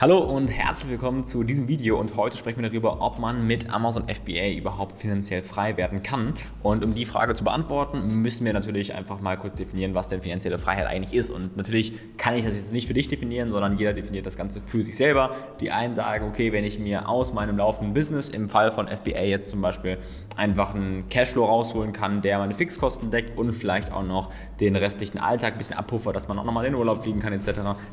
Hallo und herzlich willkommen zu diesem Video und heute sprechen wir darüber, ob man mit Amazon FBA überhaupt finanziell frei werden kann. Und um die Frage zu beantworten, müssen wir natürlich einfach mal kurz definieren, was denn finanzielle Freiheit eigentlich ist. Und natürlich kann ich das jetzt nicht für dich definieren, sondern jeder definiert das Ganze für sich selber. Die einen sagen, okay, wenn ich mir aus meinem laufenden Business, im Fall von FBA jetzt zum Beispiel, einfach einen Cashflow rausholen kann, der meine Fixkosten deckt und vielleicht auch noch den restlichen Alltag ein bisschen abpuffert, dass man auch nochmal in den Urlaub fliegen kann etc.,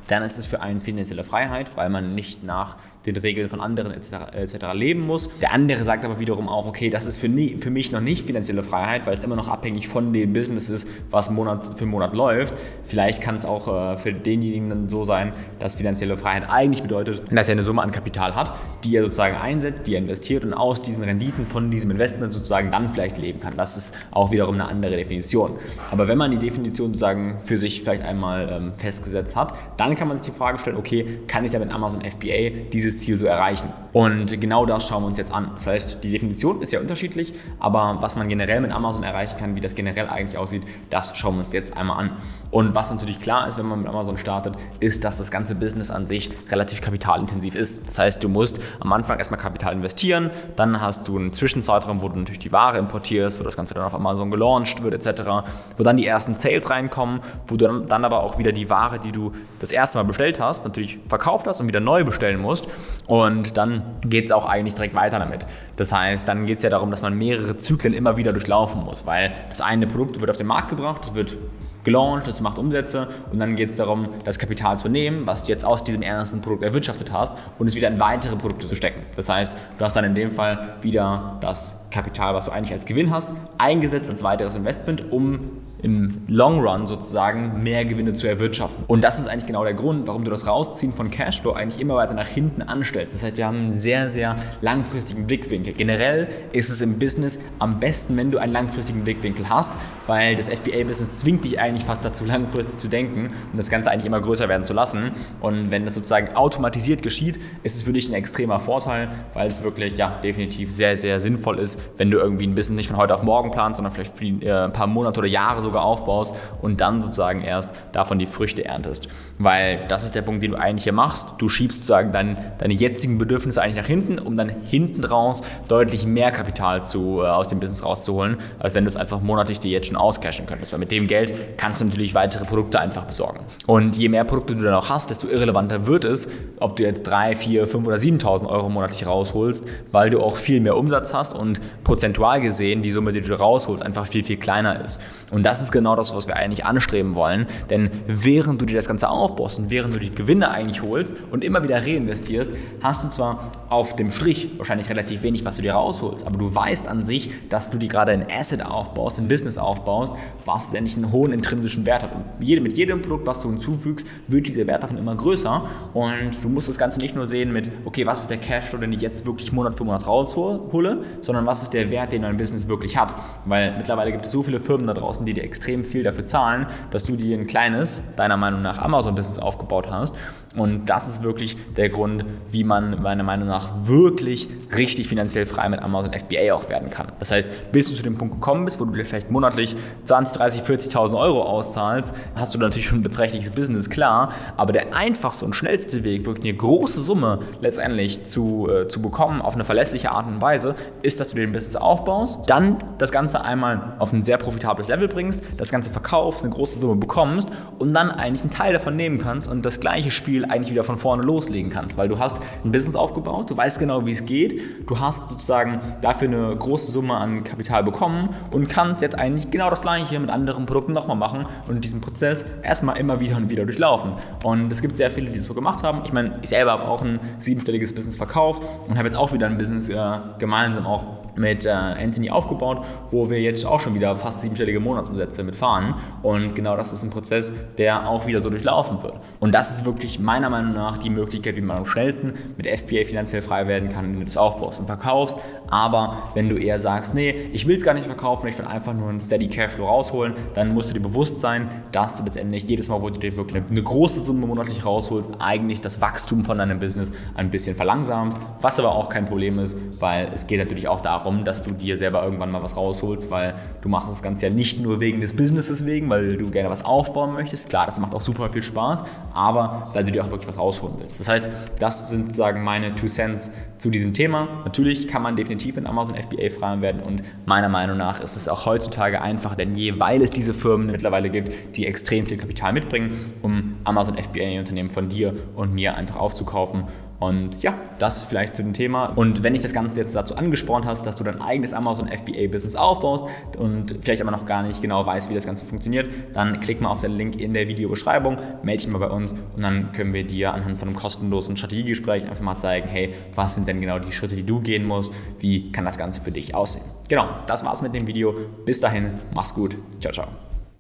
dann ist es für einen finanzielle Freiheit, weil man man nicht nach den Regeln von anderen etc. etc. leben muss. Der andere sagt aber wiederum auch, okay, das ist für, nie, für mich noch nicht finanzielle Freiheit, weil es immer noch abhängig von dem Business ist, was Monat für Monat läuft. Vielleicht kann es auch äh, für denjenigen dann so sein, dass finanzielle Freiheit eigentlich bedeutet, dass er eine Summe an Kapital hat, die er sozusagen einsetzt, die er investiert und aus diesen Renditen von diesem Investment sozusagen dann vielleicht leben kann. Das ist auch wiederum eine andere Definition. Aber wenn man die Definition sozusagen für sich vielleicht einmal ähm, festgesetzt hat, dann kann man sich die Frage stellen, okay, kann ich da mit Amazon FBA dieses Ziel so erreichen. Und genau das schauen wir uns jetzt an. Das heißt, die Definition ist ja unterschiedlich, aber was man generell mit Amazon erreichen kann, wie das generell eigentlich aussieht, das schauen wir uns jetzt einmal an. Und was natürlich klar ist, wenn man mit Amazon startet, ist, dass das ganze Business an sich relativ kapitalintensiv ist. Das heißt, du musst am Anfang erstmal Kapital investieren, dann hast du einen Zwischenzeitraum, wo du natürlich die Ware importierst, wo das Ganze dann auf Amazon gelauncht wird etc., wo dann die ersten Sales reinkommen, wo du dann aber auch wieder die Ware, die du das erste Mal bestellt hast, natürlich verkauft hast und wieder neu bestellen musst und dann geht es auch eigentlich direkt weiter damit. Das heißt, dann geht es ja darum, dass man mehrere Zyklen immer wieder durchlaufen muss, weil das eine Produkt wird auf den Markt gebracht, es wird gelauncht, es macht Umsätze und dann geht es darum, das Kapital zu nehmen, was du jetzt aus diesem ersten Produkt erwirtschaftet hast und es wieder in weitere Produkte zu stecken. Das heißt, du hast dann in dem Fall wieder das Kapital, was du eigentlich als Gewinn hast, eingesetzt als weiteres Investment, um im Long Run sozusagen mehr Gewinne zu erwirtschaften. Und das ist eigentlich genau der Grund, warum du das Rausziehen von Cashflow eigentlich immer weiter nach hinten anstellst. Das heißt, wir haben einen sehr, sehr langfristigen Blickwinkel. Generell ist es im Business am besten, wenn du einen langfristigen Blickwinkel hast, weil das FBA-Business zwingt dich eigentlich fast dazu, langfristig zu denken und das Ganze eigentlich immer größer werden zu lassen. Und wenn das sozusagen automatisiert geschieht, ist es für dich ein extremer Vorteil, weil es wirklich ja definitiv sehr, sehr sinnvoll ist, wenn du irgendwie ein Business nicht von heute auf morgen planst, sondern vielleicht für äh, ein paar Monate oder Jahre sogar aufbaust und dann sozusagen erst davon die Früchte erntest. Weil das ist der Punkt, den du eigentlich hier machst. Du schiebst sozusagen dein, deine jetzigen Bedürfnisse eigentlich nach hinten, um dann hinten raus deutlich mehr Kapital zu, äh, aus dem Business rauszuholen, als wenn du es einfach monatlich dir jetzt schon auscashen könntest. Weil mit dem Geld kannst du natürlich weitere Produkte einfach besorgen. Und je mehr Produkte du dann auch hast, desto irrelevanter wird es, ob du jetzt 3, 4, 5 oder 7.000 Euro monatlich rausholst, weil du auch viel mehr Umsatz hast und prozentual gesehen die Summe, die du rausholst, einfach viel, viel kleiner ist. Und das ist genau das, was wir eigentlich anstreben wollen. Denn während du dir das Ganze aufbaust und während du die Gewinne eigentlich holst und immer wieder reinvestierst, hast du zwar auf dem Strich wahrscheinlich relativ wenig, was du dir rausholst, aber du weißt an sich, dass du dir gerade ein Asset aufbaust, ein Business aufbaust, was letztendlich einen hohen intrinsischen Wert hat. Und mit jedem Produkt, was du hinzufügst, wird dieser Wert davon immer größer. Und du musst das Ganze nicht nur sehen mit, okay, was ist der Cashflow, den ich jetzt wirklich Monat für Monat raushole, sondern was ist der Wert, den dein Business wirklich hat. Weil mittlerweile gibt es so viele Firmen da draußen, die dir extrem viel dafür zahlen, dass du dir ein kleines, deiner Meinung nach, Amazon-Business aufgebaut hast. Und das ist wirklich der Grund, wie man meiner Meinung nach wirklich richtig finanziell frei mit Amazon FBA auch werden kann. Das heißt, bis du zu dem Punkt gekommen bist, wo du dir vielleicht monatlich 20, 30, 40.000 Euro auszahlst, hast du natürlich schon ein beträchtliches Business, klar. Aber der einfachste und schnellste Weg, wirklich eine große Summe letztendlich zu, äh, zu bekommen, auf eine verlässliche Art und Weise, ist, dass du dir ein Business aufbaust, dann das Ganze einmal auf ein sehr profitables Level bringst, das Ganze verkaufst, eine große Summe bekommst und dann eigentlich einen Teil davon nehmen kannst und das gleiche Spiel eigentlich wieder von vorne loslegen kannst, weil du hast ein Business aufgebaut, du weißt genau, wie es geht, du hast sozusagen dafür eine große Summe an Kapital bekommen und kannst jetzt eigentlich genau das gleiche mit anderen Produkten nochmal machen und diesen Prozess erstmal immer wieder und wieder durchlaufen. Und es gibt sehr viele, die das so gemacht haben. Ich meine, ich selber habe auch ein siebenstelliges Business verkauft und habe jetzt auch wieder ein Business äh, gemeinsam auch mit äh, Anthony aufgebaut, wo wir jetzt auch schon wieder fast siebenstellige Monatsumsätze mitfahren. Und genau das ist ein Prozess, der auch wieder so durchlaufen wird. Und das ist wirklich meiner Meinung nach die Möglichkeit, wie man am schnellsten mit FBA finanziell frei werden kann, wenn du das aufbaust und verkaufst. Aber wenn du eher sagst, nee, ich will es gar nicht verkaufen, ich will einfach nur einen Steady Cashflow rausholen, dann musst du dir bewusst sein, dass du letztendlich jedes Mal, wo du dir wirklich eine große Summe monatlich rausholst, eigentlich das Wachstum von deinem Business ein bisschen verlangsamst, was aber auch kein Problem ist, weil es geht natürlich auch darum, darum, dass du dir selber irgendwann mal was rausholst, weil du machst das Ganze ja nicht nur wegen des Businesses wegen, weil du gerne was aufbauen möchtest. Klar, das macht auch super viel Spaß, aber weil du dir auch wirklich was rausholen willst. Das heißt, das sind sozusagen meine Two Cents zu diesem Thema. Natürlich kann man definitiv in Amazon FBA frei werden und meiner Meinung nach ist es auch heutzutage einfacher denn je, weil es diese Firmen mittlerweile gibt, die extrem viel Kapital mitbringen, um Amazon FBA-Unternehmen von dir und mir einfach aufzukaufen und ja, das vielleicht zu dem Thema. Und wenn dich das Ganze jetzt dazu angespornt hast, dass du dein eigenes Amazon FBA-Business aufbaust und vielleicht aber noch gar nicht genau weißt, wie das Ganze funktioniert, dann klick mal auf den Link in der Videobeschreibung, melde dich mal bei uns und dann können wir dir anhand von einem kostenlosen Strategiegespräch einfach mal zeigen, hey, was sind denn genau die Schritte, die du gehen musst, wie kann das Ganze für dich aussehen. Genau, das war's mit dem Video. Bis dahin, mach's gut. Ciao, ciao.